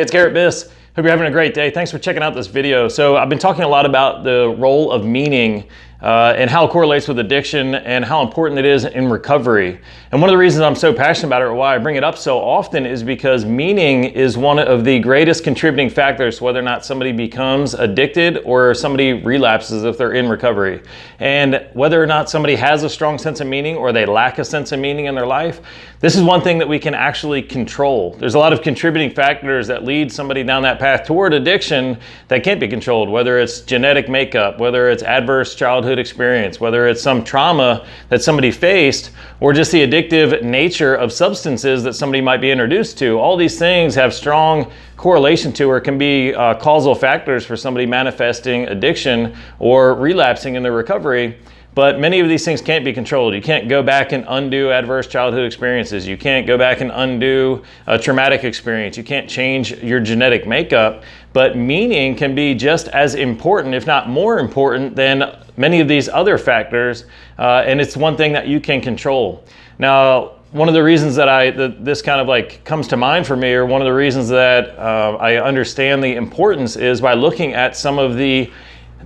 It's Garrett Biss. Hope you're having a great day. Thanks for checking out this video. So I've been talking a lot about the role of meaning uh, and how it correlates with addiction and how important it is in recovery. And one of the reasons I'm so passionate about it or why I bring it up so often is because meaning is one of the greatest contributing factors to whether or not somebody becomes addicted or somebody relapses if they're in recovery. And whether or not somebody has a strong sense of meaning or they lack a sense of meaning in their life, this is one thing that we can actually control. There's a lot of contributing factors that lead somebody down that path toward addiction that can't be controlled, whether it's genetic makeup, whether it's adverse childhood childhood experience, whether it's some trauma that somebody faced or just the addictive nature of substances that somebody might be introduced to. All these things have strong correlation to or can be uh, causal factors for somebody manifesting addiction or relapsing in their recovery. But many of these things can't be controlled. You can't go back and undo adverse childhood experiences. You can't go back and undo a traumatic experience. You can't change your genetic makeup. But meaning can be just as important, if not more important, than many of these other factors. Uh, and it's one thing that you can control. Now, one of the reasons that I that this kind of like comes to mind for me, or one of the reasons that uh, I understand the importance, is by looking at some of the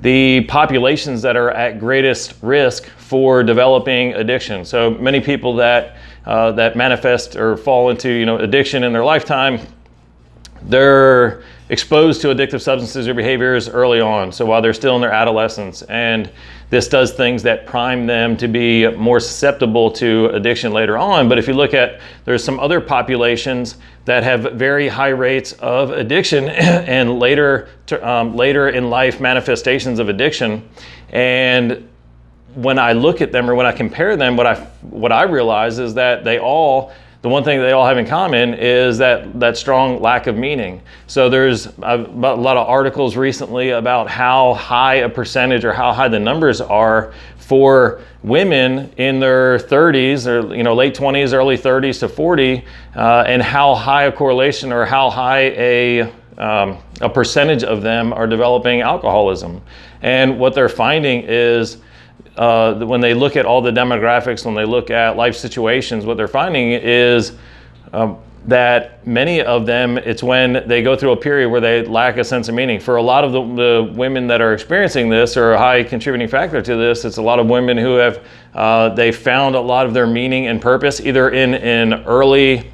the populations that are at greatest risk for developing addiction. So many people that uh, that manifest or fall into you know addiction in their lifetime, they're exposed to addictive substances or behaviors early on. So while they're still in their adolescence, and this does things that prime them to be more susceptible to addiction later on. But if you look at, there's some other populations that have very high rates of addiction and later, um, later in life manifestations of addiction. And when I look at them or when I compare them, what I, what I realize is that they all the one thing they all have in common is that that strong lack of meaning. So there's a, a, lot of articles recently about how high a percentage or how high the numbers are for women in their 30s or you know late 20s, early 30s to 40, uh, and how high a correlation or how high a um, a percentage of them are developing alcoholism. And what they're finding is uh, when they look at all the demographics, when they look at life situations, what they're finding is um, that many of them, it's when they go through a period where they lack a sense of meaning. For a lot of the, the women that are experiencing this or a high contributing factor to this, it's a lot of women who have, uh, they found a lot of their meaning and purpose either in an early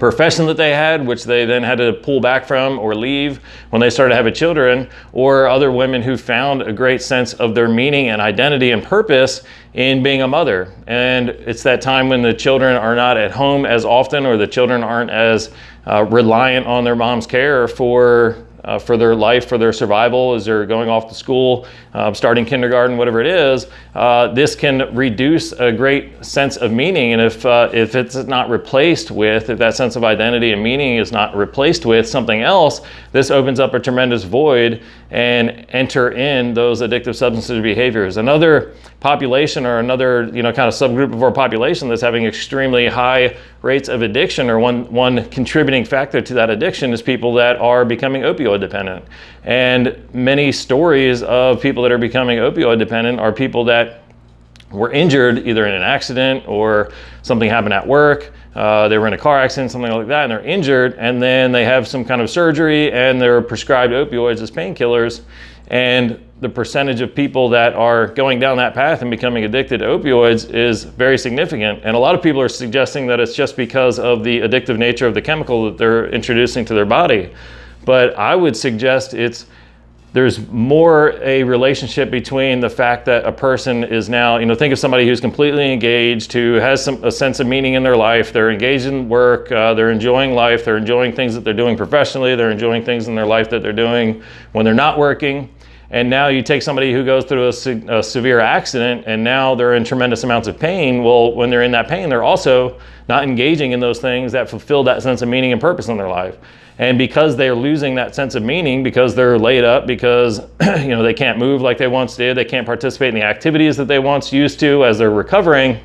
profession that they had, which they then had to pull back from or leave when they started having children, or other women who found a great sense of their meaning and identity and purpose in being a mother. And it's that time when the children are not at home as often or the children aren't as uh, reliant on their mom's care for uh, for their life, for their survival as they're going off to school, uh, starting kindergarten, whatever it is, uh, this can reduce a great sense of meaning. And if, uh, if it's not replaced with, if that sense of identity and meaning is not replaced with something else, this opens up a tremendous void and enter in those addictive substance behaviors. Another population or another you know kind of subgroup of our population that's having extremely high rates of addiction or one one contributing factor to that addiction is people that are becoming opioid dependent and many stories of people that are becoming opioid dependent are people that were injured either in an accident or something happened at work uh, they were in a car accident something like that and they're injured and then they have some kind of surgery and they're prescribed opioids as painkillers and the percentage of people that are going down that path and becoming addicted to opioids is very significant. And a lot of people are suggesting that it's just because of the addictive nature of the chemical that they're introducing to their body. But I would suggest it's there's more a relationship between the fact that a person is now, you know, think of somebody who's completely engaged, who has some, a sense of meaning in their life, they're engaged in work, uh, they're enjoying life, they're enjoying things that they're doing professionally, they're enjoying things in their life that they're doing when they're not working. And now you take somebody who goes through a, se a, severe accident and now they're in tremendous amounts of pain. Well, when they're in that pain, they're also not engaging in those things that fulfill that sense of meaning and purpose in their life. And because they're losing that sense of meaning, because they're laid up, because you know they can't move like they once did, they can't participate in the activities that they once used to as they're recovering,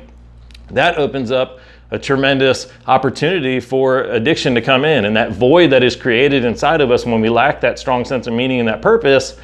that opens up a tremendous opportunity for addiction to come in. And that void that is created inside of us when we lack that strong sense of meaning and that purpose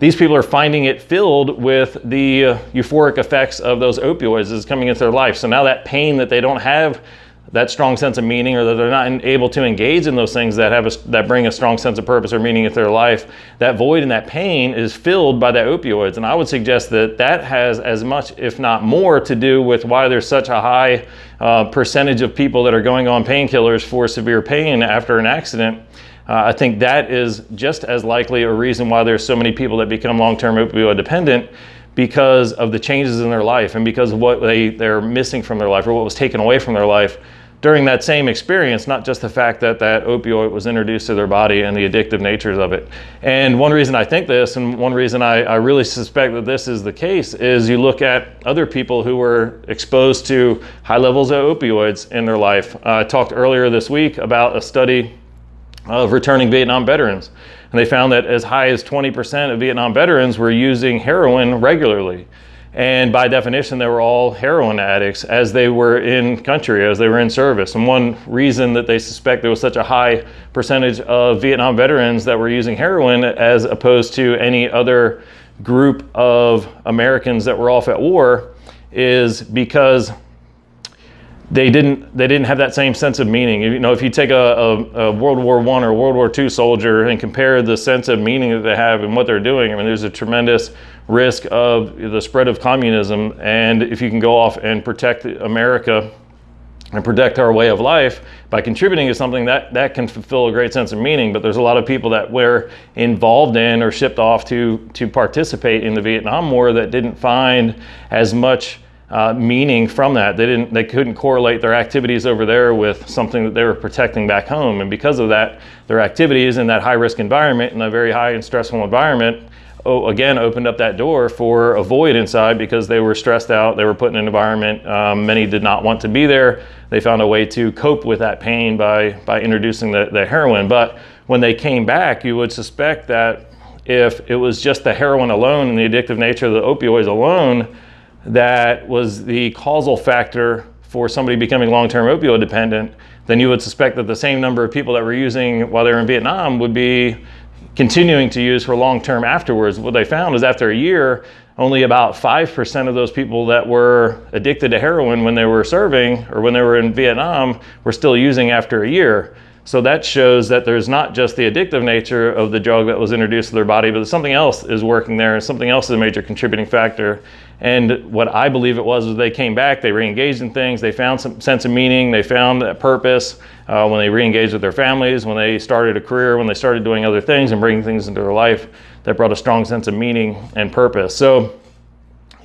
these people are finding it filled with the uh, euphoric effects of those opioids is coming into their life. So now that pain that they don't have that strong sense of meaning or that they're not able to engage in those things that have a, that bring a strong sense of purpose or meaning into their life that void and that pain is filled by the opioids. And i would suggest that that has as much if not more to do with why there's such a high uh, percentage of people that are going on painkillers for severe pain after an accident. Uh, I think that is just as likely a reason why there's so many people that become long-term opioid dependent because of the changes in their life and because of what they, they're missing from their life or what was taken away from their life during that same experience, not just the fact that that opioid was introduced to their body and the addictive natures of it. And one reason I think this, and one reason I, I really suspect that this is the case, is you look at other people who were exposed to high levels of opioids in their life. Uh, I talked earlier this week about a study of returning Vietnam veterans. And they found that as high as 20% of Vietnam veterans were using heroin regularly. And by definition, they were all heroin addicts as they were in country, as they were in service. And one reason that they suspect there was such a high percentage of Vietnam veterans that were using heroin as opposed to any other group of Americans that were off at war is because they didn't they didn't have that same sense of meaning. You know, if you take a, a, a World War One or World War II soldier and compare the sense of meaning that they have and what they're doing, I mean, there's a tremendous risk of the spread of communism. And if you can go off and protect America and protect our way of life by contributing to something that that can fulfill a great sense of meaning but there's a lot of people that were involved in or shipped off to to participate in the Vietnam War that didn't find as much uh, meaning from that. They didn't, they couldn't correlate their activities over there with something that they were protecting back home. And because of that, their activities in that high risk environment, in a very high and stressful environment, oh, again, opened up that door for a void inside because they were stressed out. They were put in an environment. Um, many did not want to be there. They found a way to cope with that pain by, by introducing the, the heroin. But when they came back, you would suspect that if it was just the heroin alone and the addictive nature of the opioids alone, that was the causal factor for somebody becoming long-term opioid dependent, then you would suspect that the same number of people that were using while they were in Vietnam would be continuing to use for long-term afterwards. What they found is after a year, only about 5% of those people that were addicted to heroin when they were serving or when they were in Vietnam were still using after a year. So that shows that there's not just the addictive nature of the drug that was introduced to their body, but something else is working there and something else is a major contributing factor. And what I believe it was, was they came back, they re-engaged in things, they found some sense of meaning, they found that purpose uh, when they re-engaged with their families, when they started a career, when they started doing other things and bringing things into their life that brought a strong sense of meaning and purpose. So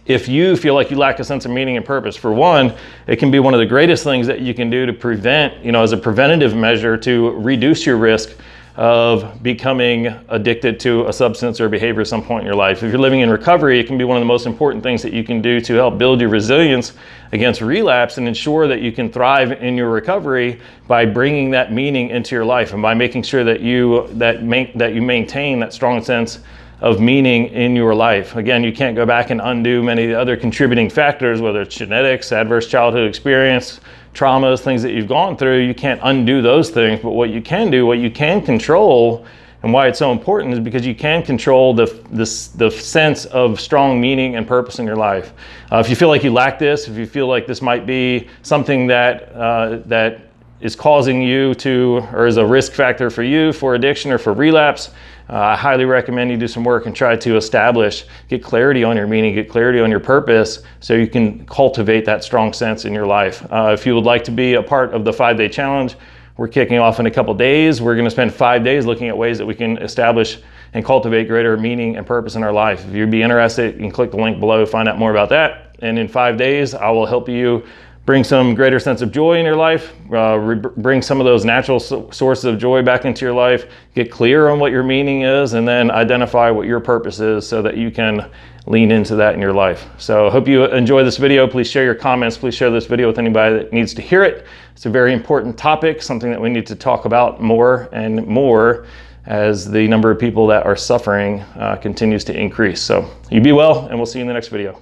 if you feel like you lack a sense of meaning and purpose, for one, it can be one of the greatest things that you can do to prevent, you know, as a preventative measure to reduce your risk of becoming addicted to a substance or behavior at some point in your life. If you're living in recovery, it can be one of the most important things that you can do to help build your resilience against relapse and ensure that you can thrive in your recovery by bringing that meaning into your life and by making sure that you that make that you maintain that strong sense of meaning in your life. Again, you can't go back and undo many other contributing factors, whether it's genetics, adverse childhood experience, traumas, things that you've gone through. You can't undo those things, but what you can do, what you can control, and why it's so important is because you can control the, the, the sense of strong meaning and purpose in your life. Uh, if you feel like you lack this, if you feel like this might be something that, uh, that is causing you to, or is a risk factor for you for addiction or for relapse, uh, I highly recommend you do some work and try to establish, get clarity on your meaning, get clarity on your purpose so you can cultivate that strong sense in your life. Uh, if you would like to be a part of the five day challenge, we're kicking off in a couple days. We're gonna spend five days looking at ways that we can establish and cultivate greater meaning and purpose in our life. If you'd be interested, you can click the link below, find out more about that. And in five days, I will help you bring some greater sense of joy in your life, uh, bring some of those natural so sources of joy back into your life, get clear on what your meaning is, and then identify what your purpose is so that you can lean into that in your life. So I hope you enjoy this video. Please share your comments. Please share this video with anybody that needs to hear it. It's a very important topic, something that we need to talk about more and more as the number of people that are suffering uh, continues to increase. So you be well, and we'll see you in the next video.